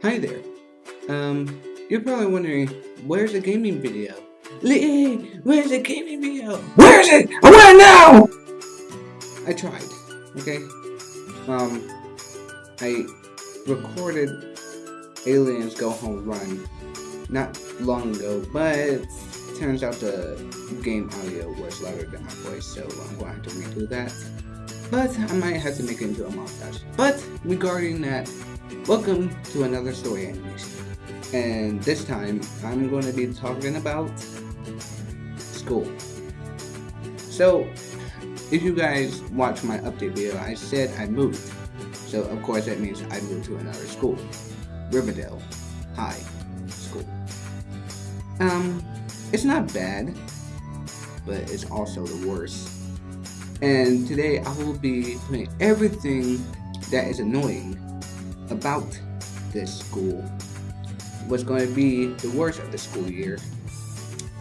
Hi there. Um, you're probably wondering, where's the gaming video? Lee, where's the gaming video? Where is it? I want it now! I tried, okay? Um, I recorded Aliens Go Home Run not long ago, but turns out the game audio was louder than my voice, so I'm going to have to redo that. But I might have to make it into a montage. But regarding that, welcome to another story animation. And this time, I'm going to be talking about school. So, if you guys watch my update video, I said I moved. So, of course, that means I moved to another school. Riverdale High School. Um, it's not bad, but it's also the worst. And today I will be putting everything that is annoying about this school. What's going to be the worst of the school year.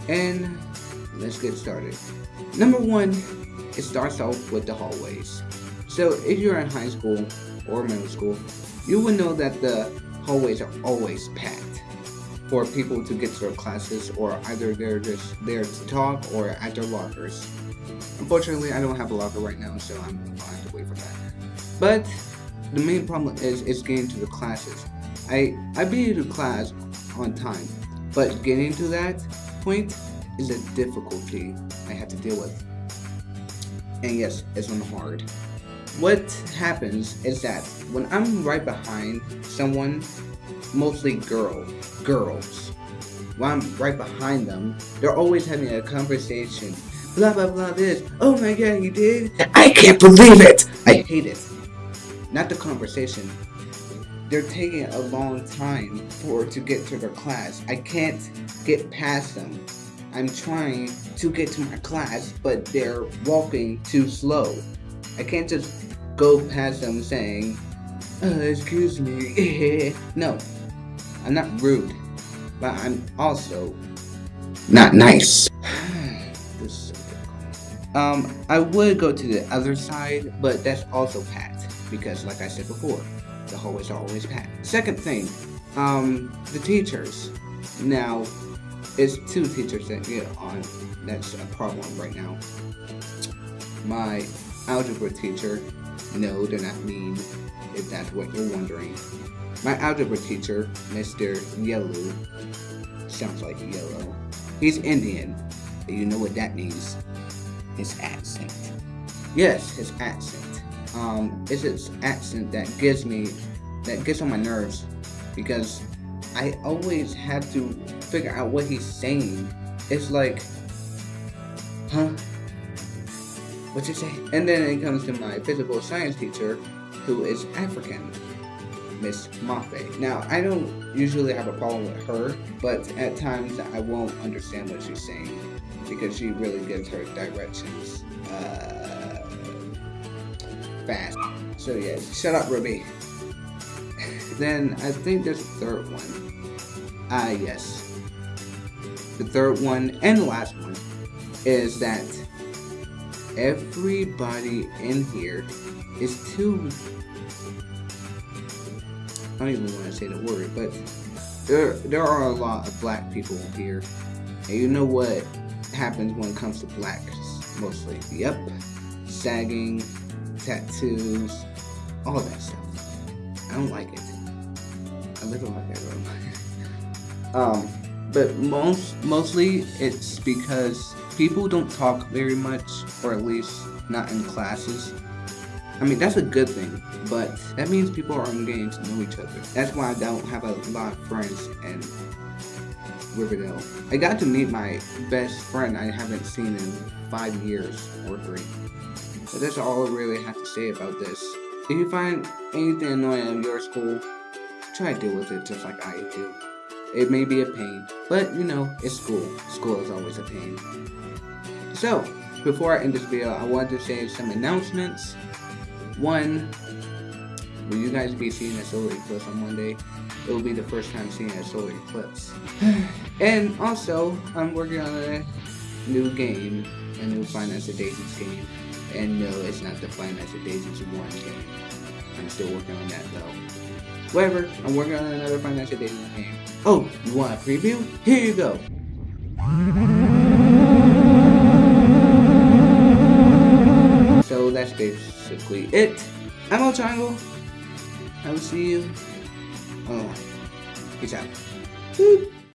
And let's get started. Number one, it starts off with the hallways. So if you're in high school or middle school, you will know that the hallways are always packed for people to get to their classes or either they're just there to talk or at their lockers. Unfortunately, I don't have a locker right now, so I'm going to have to wait for that. But the main problem is is getting to the classes. I I be to class on time, but getting to that point is a difficulty I have to deal with. And yes, it's on hard. What happens is that when I'm right behind someone, mostly girl, girls, when I'm right behind them, they're always having a conversation. Blah blah blah this. Oh my god, you did? I can't believe it! I hate it. Not the conversation. They're taking a long time for to get to their class. I can't get past them. I'm trying to get to my class, but they're walking too slow. I can't just go past them saying, uh, excuse me. no, I'm not rude, but I'm also Not nice. so. Um, I would go to the other side, but that's also packed because, like I said before, the hallways are always packed. Second thing, um, the teachers. Now, it's two teachers that get on. That's a problem right now. My algebra teacher. No, they're not mean. If that's what you're wondering. My algebra teacher, Mr. Yellow, sounds like yellow. He's Indian. You know what that means? His accent. Yes, his accent. Um, it's his accent that gives me, that gets on my nerves, because I always have to figure out what he's saying. It's like, huh? What you say? And then it comes to my physical science teacher, who is African. Miss Moffat. Now, I don't usually have a problem with her, but at times I won't understand what she's saying because she really gives her directions uh, fast. So yeah, shut up, Ruby. then I think there's a third one. Ah, yes. The third one and the last one is that everybody in here is too I don't even want to say the word, but there there are a lot of black people here, and you know what happens when it comes to blacks mostly. Yep, sagging, tattoos, all that stuff. I don't like it. I live in my bedroom. um, but most mostly it's because people don't talk very much, or at least not in classes. I mean, that's a good thing, but that means people aren't getting to know each other. That's why I don't have a lot of friends in Riverdale. I got to meet my best friend I haven't seen in five years or three. That's all I really have to say about this. If you find anything annoying in your school, try to deal with it just like I do. It may be a pain, but you know, it's school. School is always a pain. So, before I end this video, I wanted to say some announcements. One, will you guys be seeing a solar eclipse on Monday? It will be the first time seeing a solar eclipse. and also, I'm working on a new game, a new Five Nights at Daisies game. And no, it's not the Five Nights at Daisies 1 game. I'm still working on that though. Whatever, I'm working on another financial dating game. Oh, you want a preview? Here you go. So that's basically it. I'm El Triangle. I will see you. Oh, peace out. Boop.